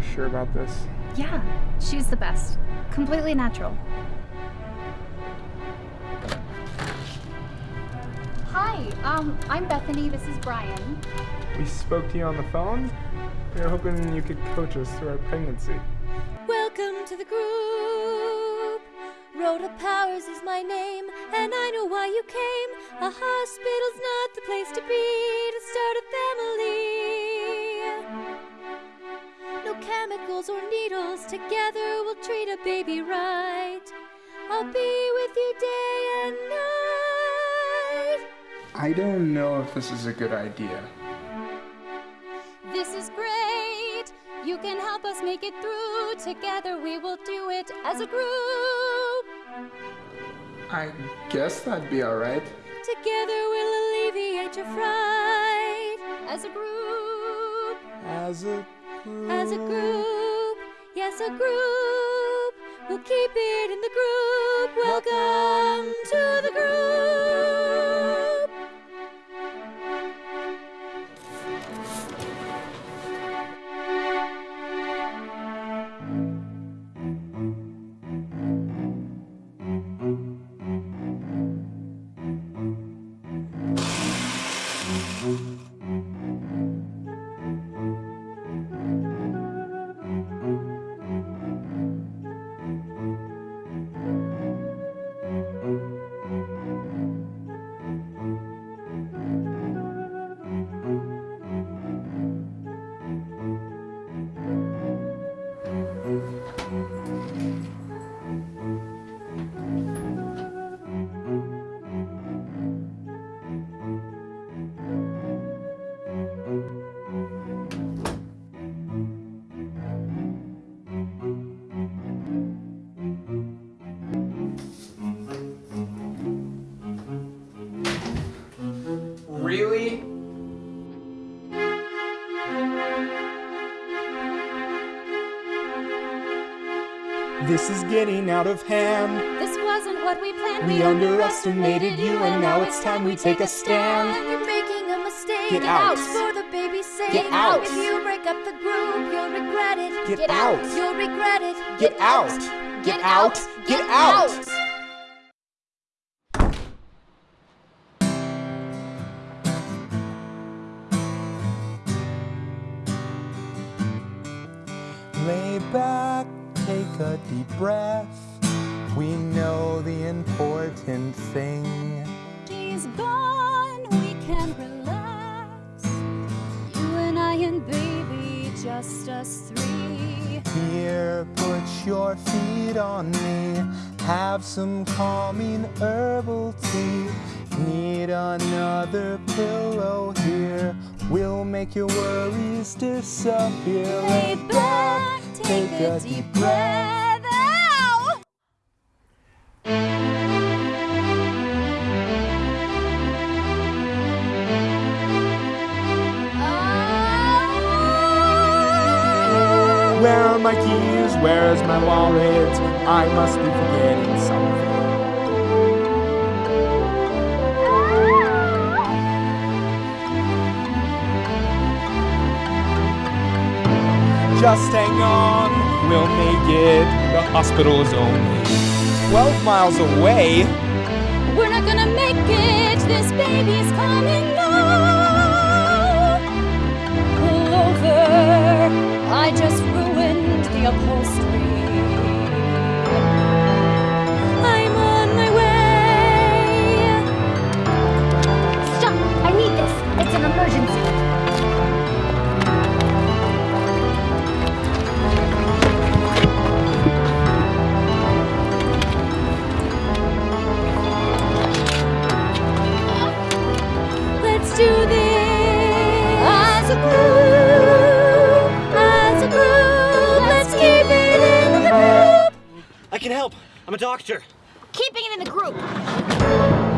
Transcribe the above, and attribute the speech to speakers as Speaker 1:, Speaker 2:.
Speaker 1: doctor about this.
Speaker 2: Yeah, she's the best. Completely natural. Hi, um, I'm Bethany. This is Brian.
Speaker 1: We spoke to you on the phone. We were hoping you could coach us through our pregnancy.
Speaker 3: Welcome to the group. Rhoda Powers is my name, and I know why you came. A hospital's not the place to be to start a family. No chemicals or needles, together we'll treat a baby right. I'll be with you day and night.
Speaker 1: I don't know if this is a good idea.
Speaker 3: This is great. You can help us make it through. Together we will do it as a group.
Speaker 1: I guess that'd be alright.
Speaker 3: Together we'll alleviate your fright. As a group,
Speaker 1: As a
Speaker 3: as a group, yes, a group. We'll keep it in the group. Welcome to the group.
Speaker 1: This is getting out of hand.
Speaker 3: This wasn't what we planned.
Speaker 1: We underestimated you, and now it's time we take a stand.
Speaker 3: You're making a mistake.
Speaker 1: Get out.
Speaker 3: for the baby's sake.
Speaker 1: Get out.
Speaker 3: If you break up the group, you'll regret it.
Speaker 1: Get out.
Speaker 3: You'll regret it.
Speaker 1: Get out. Get out. Get out. Lay back, take a deep breath. We know the important thing.
Speaker 3: He's gone, we can relax. You and I and baby, just us three.
Speaker 1: Here, put your feet on me. Have some calming herbal tea. Need another pillow here. We'll make your worries disappear.
Speaker 3: Lay back, take a deep breath. Ow!
Speaker 1: Where are my keys? Where's my wallet? I must be forgetting something. Just hang on, we'll make it. The hospital is only 12 miles away.
Speaker 3: We're not gonna make it. This baby's coming now. Pull over. I just ruined the upholstery. I'm on my way.
Speaker 2: Stop! I need this! It's an emergency!
Speaker 4: I'm a doctor.
Speaker 2: Keeping it in the group!